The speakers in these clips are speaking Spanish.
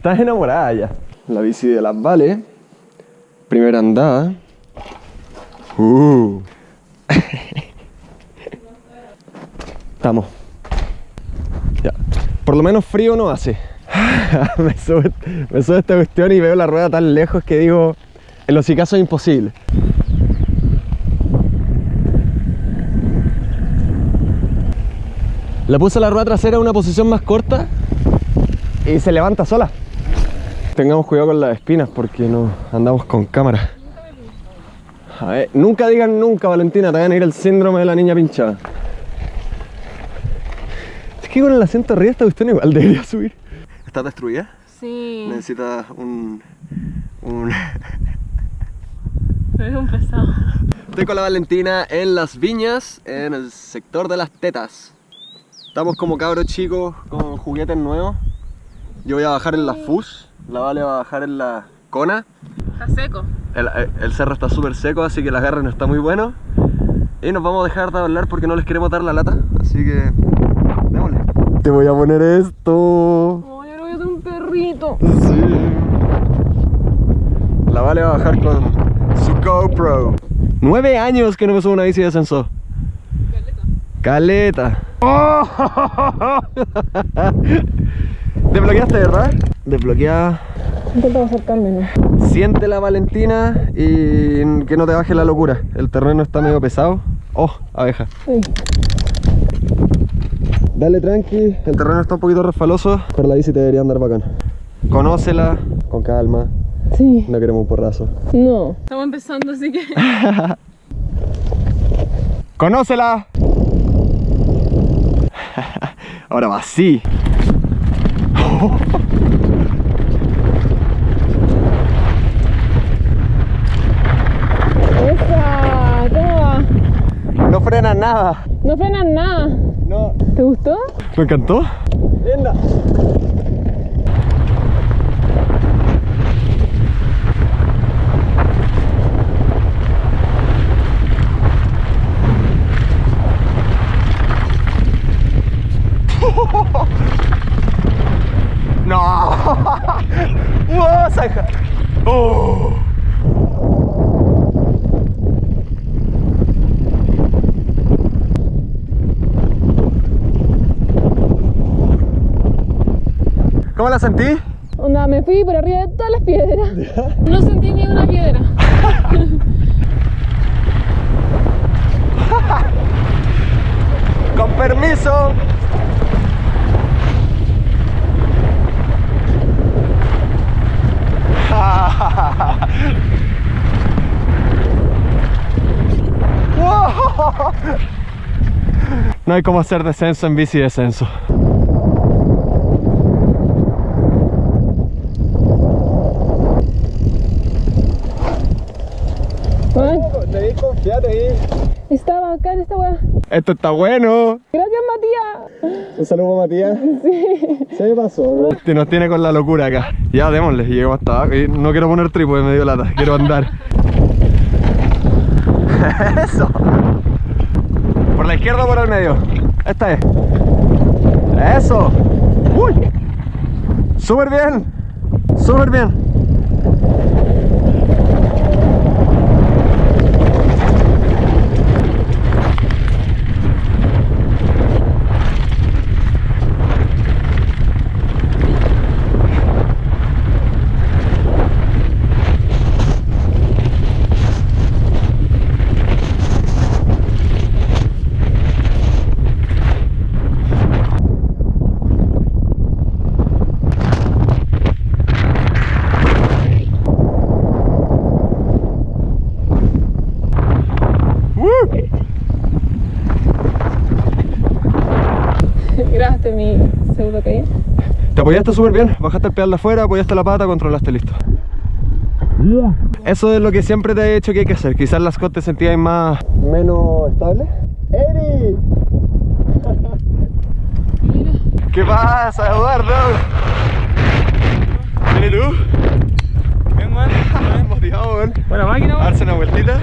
Estás enamorada ya. La bici de las Vale. Primera andada. Uh. Estamos. Ya. Por lo menos frío no hace. me, sube, me sube esta cuestión y veo la rueda tan lejos que digo, en los caso es imposible. Le puse la rueda trasera en una posición más corta y se levanta sola. Tengamos cuidado con las espinas porque no andamos con cámara. A ver, nunca digan nunca, Valentina, te van a ir el síndrome de la niña pinchada. Es que con el asiento arriba esta cuestión igual debería subir. ¿Estás destruida? Sí. Necesitas un... un... Es un pesado. Estoy con la Valentina en Las Viñas, en el sector de las tetas. Estamos como cabros chicos con juguetes nuevos. Yo voy a bajar en la FUS, la Vale va a bajar en la Kona. Está seco. El, el cerro está súper seco, así que el agarre no está muy bueno. Y nos vamos a dejar de hablar porque no les queremos dar la lata. Así que... Démosle. Te voy a poner esto. Oh, yo voy a tener un perrito. Sí. La Vale va a bajar con su GoPro. Nueve años que no me subo una bici de ascenso. Caleta. ¡Oh! Desbloqueaste, ¿verdad? Desbloqueada. Intenta acercarme, ¿no? Siente la Valentina y que no te baje la locura. El terreno está medio pesado. Oh, abeja. Sí. Dale tranqui, el terreno está un poquito resfaloso, pero la bici te debería andar bacán. Conócela, con calma, Sí. no queremos un porrazo. No. Estamos empezando, así que... ¡Conócela! Ahora va así. ¡Esa! ¿Cómo va? No frena nada. No frenan nada. No. ¿Te gustó? Me encantó. Linda. No. Oh. ¿Cómo la sentí? Onda, me fui por arriba de todas las piedras. No sentí ni una piedra. Con permiso. No hay como hacer descenso en bici descenso. Confiar ahí. Está bacán esta weá. Esto está bueno. Gracias, Matías. Un saludo Matías. Sí. Se me pasó. Te nos tiene con la locura acá. Ya, démosle, lleguemos hasta abajo. No quiero poner trípode, me dio lata. Quiero andar. Eso. ¿Por la izquierda o por el medio? Esta es. Eso. Uy. Súper bien. Súper bien. Gracias, mi pseudo caída. Te apoyaste súper bien, bajaste el pedal de afuera, apoyaste la pata, controlaste listo. Eso es lo que siempre te he dicho que hay que hacer. Quizás las cosas te sentías más... Menos estable. ¡Eri! ¿Qué pasa, Eduardo? ¿Vienes tú? Bien, man. Motivado, weón. Buena máquina, man. darse una vueltita.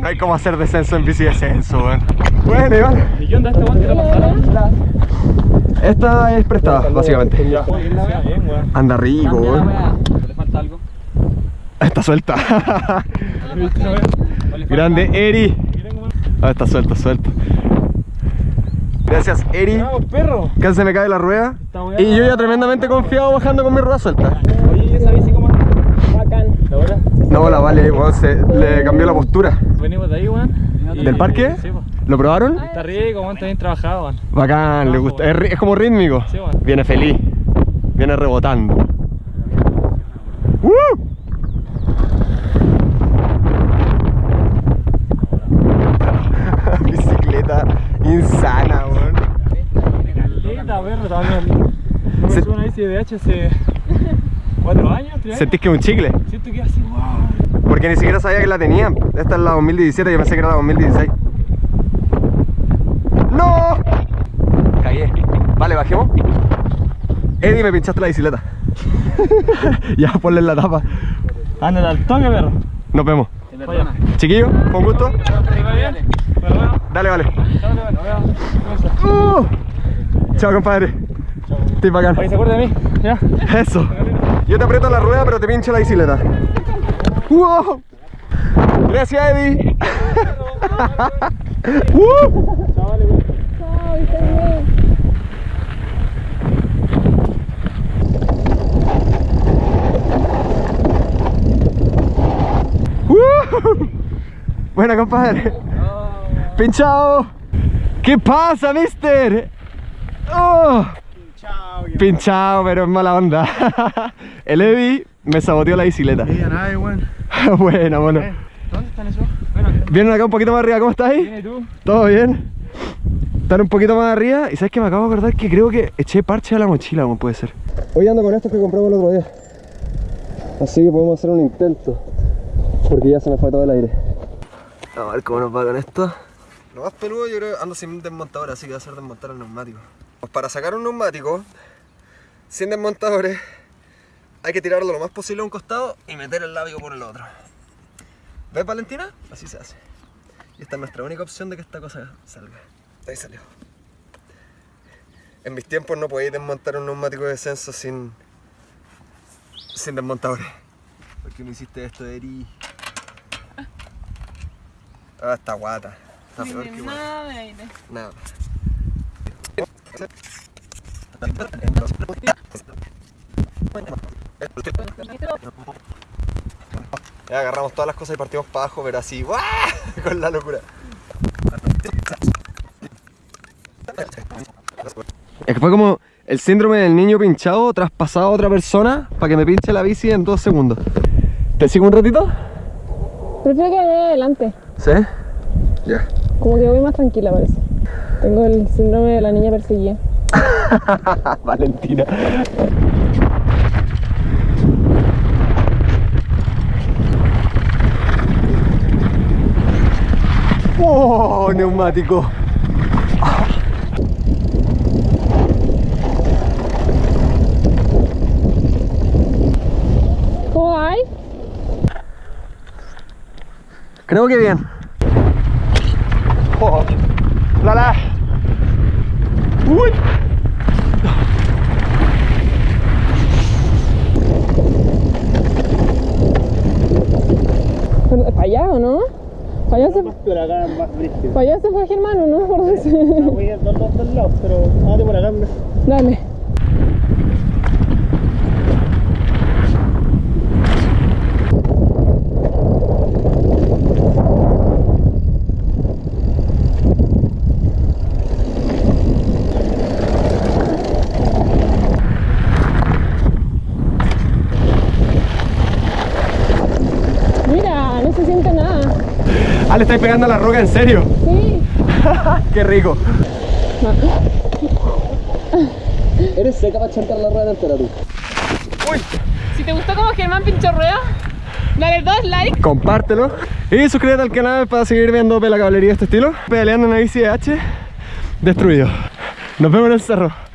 No hay como hacer descenso en bici descenso, weón. Bueno, Iván. ¿Y qué onda este man? ¿Qué le pasaron? Esta es prestada, básicamente. Weón. Anda rico, weón. ¿Le falta algo? Está suelta. ¿Viste la wea? ¿O le falta Grande? Eri. Weón. Ah, está suelta, suelta. Gracias, Eri. Casi se me cae la rueda. Y yo ya tremendamente confiado bajando con mi rueda suelta. Oye, ¿y esa bici cómo anda? Bacán. ¿La hora? No, la vale, weón, se le cambió la postura. Venimos de ahí, weón. ¿Del parque? Sí, po. ¿Lo probaron? Está rico, weón, está bien trabajado, weón. Bacán, le gusta. Es, es como rítmico. Sí, weón. Viene feliz. Viene rebotando. ¡Uh! Bicicleta insana, weón. Caleta, perro. No me Se- una bici de hace cuatro años, tres años. Sentís que es un chicle. Siento que así. Porque ni siquiera sabía que la tenía. Esta es la 2017, yo pensé que era la 2016. ¡No! Cagué. Vale, bajemos. Eddie, me pinchaste la bicicleta. ya, ponle en la tapa. Anda al toque, perro. Nos vemos. Chiquillo, con gusto. Dale, vale. Uh. Chao, compadre. Estoy bacán. ¿se acuerda de mí? ¿Ya? Eso. Yo te aprieto la rueda, pero te pincho la bicicleta. ¡Wow! Gracias, Eddie. ¡Uh! Buena, compadre. Pinchado. ¿Qué pasa, mister? Oh. Pinchado, pero en mala onda. El Eddie me saboteó la bicicleta. Buena, bueno. ¿Dónde están esos? Bueno, Vienen acá un poquito más arriba, ¿cómo estás ahí? ¿y tú? ¿Todo bien? Están un poquito más arriba y sabes que me acabo de acordar que creo que eché parche a la mochila, como puede ser. Hoy ando con estos que compramos el otro día. Así que podemos hacer un intento. Porque ya se me fue todo el aire. A ver cómo nos va con esto. Lo más peludo yo creo ando sin desmontador, así que va a ser desmontar el neumático. Pues para sacar un neumático sin desmontadores hay que tirarlo lo más posible a un costado y meter el lábigo por el otro. ¿Ves Valentina? Así se hace. Y esta es nuestra única opción de que esta cosa salga. Ahí salió. En mis tiempos no podéis desmontar un neumático de descenso sin. sin desmontadores. ¿Por qué no hiciste esto, Eri? Ah, está guata. Está peor que guata. Nada de aire. Nada. Ya agarramos todas las cosas y partimos para abajo, pero así, ¡guau! con la locura. Es que fue como el síndrome del niño pinchado traspasado a otra persona para que me pinche la bici en dos segundos. ¿Te sigo un ratito? Prefiero que vaya adelante. ¿Sí? Ya. Como que voy más tranquila, parece. Tengo el síndrome de la niña perseguida. Valentina. ¡Oh, neumático! ¿Cómo hay? Creo que bien. Oh, la la. Uy. Pero, ¿Para allá o no? ¿Para allá se, Pero acá es más brígido. para allá se fue Germán o no? Por dónde No voy a ir dos dos dos lados, pero hágate por acá. Dale. Mira, no se siente nada. Ah, le estáis pegando a la roca, en serio. Sí. Qué rico. Eres seca para chantar la rueda entera tú. Si te gustó como Germán pinchó rueda, dale dos likes. Compártelo. Y suscríbete al canal para seguir viendo la caballería de este estilo. Pedaleando en bici de H. Destruido. Nos vemos en el cerro.